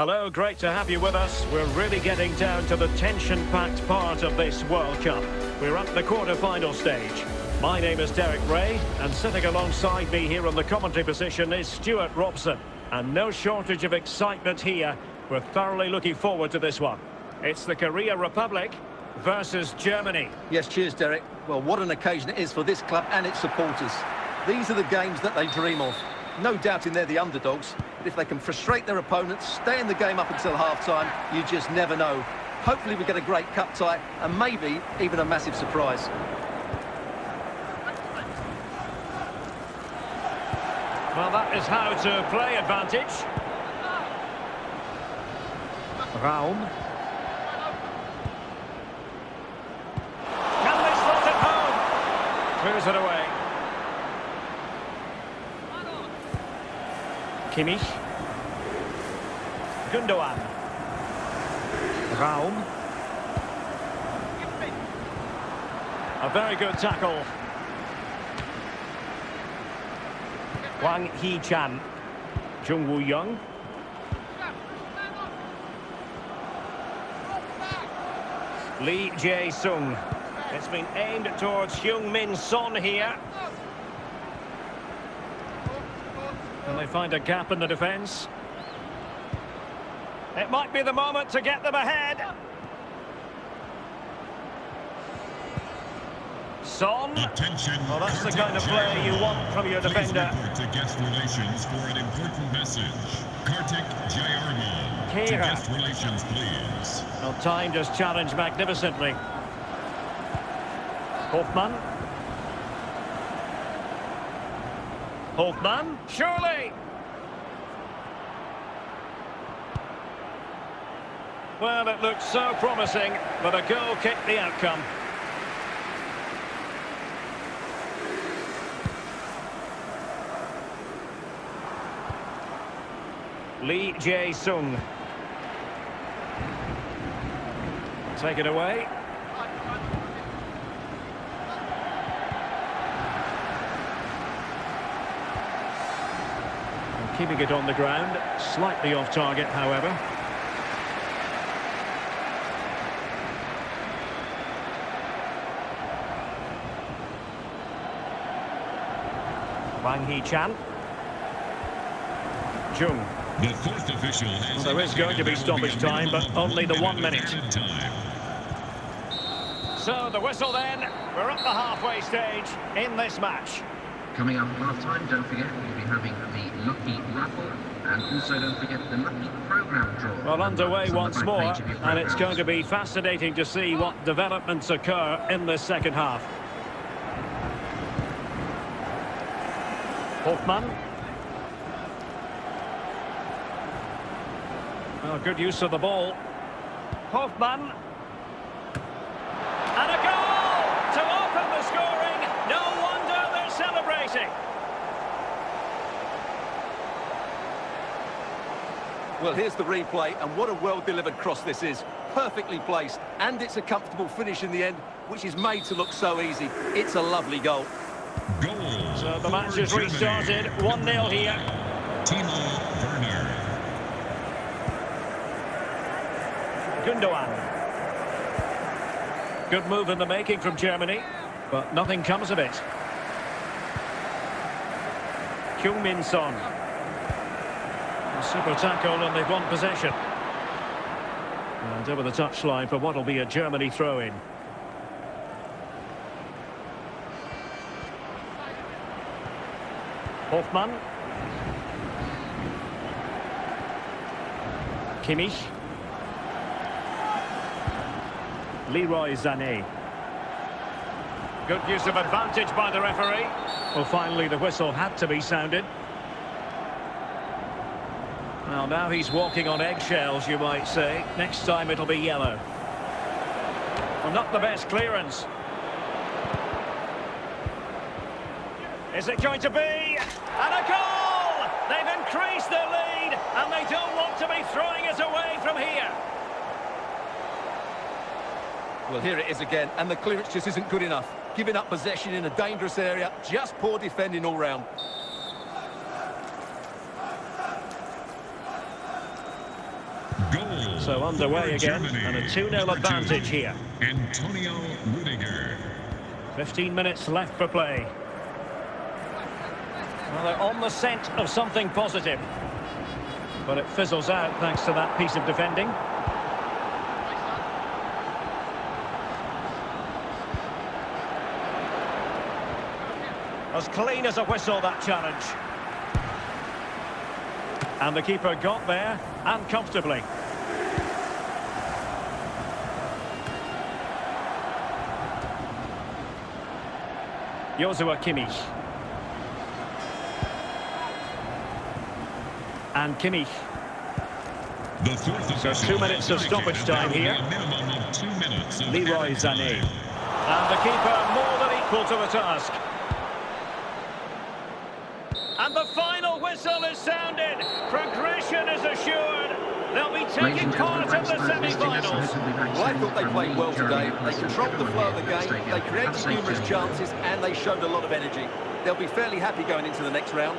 Hello, great to have you with us. We're really getting down to the tension-packed part of this World Cup. We're at the quarter-final stage. My name is Derek Ray, and sitting alongside me here on the commentary position is Stuart Robson. And no shortage of excitement here. We're thoroughly looking forward to this one. It's the Korea Republic versus Germany. Yes, cheers, Derek. Well, what an occasion it is for this club and its supporters. These are the games that they dream of. No doubting they're the underdogs, but if they can frustrate their opponents, stay in the game up until half-time, you just never know. Hopefully we get a great cup tie, and maybe even a massive surprise. Well, that is how to play advantage. Raum. Can they slot it home? Clears it away. Kimmich. Gundogan. Raum. A very good tackle. Hwang Hee-chan. Jung Woo-young. Lee Jae-sung. It's been aimed towards Heung-min Son here. Can they find a gap in the defence? It might be the moment to get them ahead. Son. Attention. Well, that's the kind of play you want from your Please defender. report to guest relations for an important message. Kartik Jayarman. To guest relations, please. Well, time just challenged magnificently. Hoffman. Hoffman, surely! Well, it looked so promising, but a goal kicked the outcome. Lee Jae-sung. Take it away. Keeping it on the ground, slightly off target, however. Hwang Hee-chan. Jung. The fourth official has Well, there is going to be indicated there will stoppage a time, but only the one minute. time. So the whistle then. We're at the halfway stage in this match. Coming up half time, don't forget we'll be having the Lucky Raffle and also don't forget the Lucky Programme draw. Well, underway once more, page of your and it's going to be fascinating to see what developments occur in this second half. Hoffman. Well, good use of the ball. Hoffman. And a goal to open the scoring. No wonder they're celebrating. Well, here's the replay, and what a well-delivered cross this is. Perfectly placed, and it's a comfortable finish in the end, which is made to look so easy. It's a lovely goal. Goal. So the match for has restarted. 1-0 here. Timo Werner. Gundogan. Good move in the making from Germany, but nothing comes of it. Heung-min Son. A super tackle and they've won possession. And over the touchline for what will be a Germany throw-in. Hoffmann. Kimmich. Leroy Sané. Good use of advantage by the referee. Well, finally, the whistle had to be sounded. Well, now he's walking on eggshells, you might say. Next time it'll be yellow. Well, not the best clearance. Is it going to be? And a goal! They've increased their lead, and they don't want to be throwing it away from here. Well, here it is again, and the clearance just isn't good enough. Giving up possession in a dangerous area, just poor defending all round. Goal. So underway again, Germany. and a 2-0 advantage here. Antonio Rudiger. 15 minutes left for play. Well, they're on the scent of something positive. But it fizzles out thanks to that piece of defending. As clean as a whistle, that challenge. And the keeper got there, and comfortably. Joshua Kimmich. And Kimmich. The fourth So two minutes of stoppage time here. minimum of two minutes of Leroy Sané. And the keeper more than equal to the task. And the final whistle is sounded. Progression is assured. They'll be taking part in the thanks for visiting us. semi-finals. Well, I thought they played well today. They controlled the flow of the game, they created Have a safe numerous chances, and they showed a lot of energy. They'll be fairly happy going into the next round.